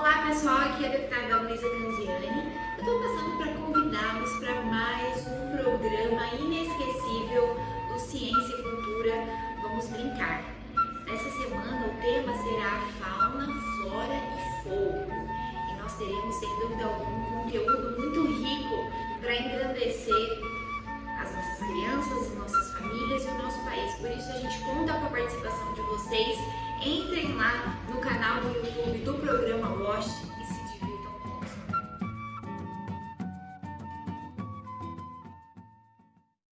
Olá pessoal, aqui é a deputada Luísa Canziani. Eu estou passando para convidá-los para mais um programa inesquecível do Ciência e Cultura Vamos Brincar. Nessa semana o tema será fauna, flora e fogo. E nós teremos, sem dúvida alguma, um conteúdo muito rico para engrandecer as nossas crianças, as nossas famílias e o nosso país. Por isso a gente conta com a participação de vocês entre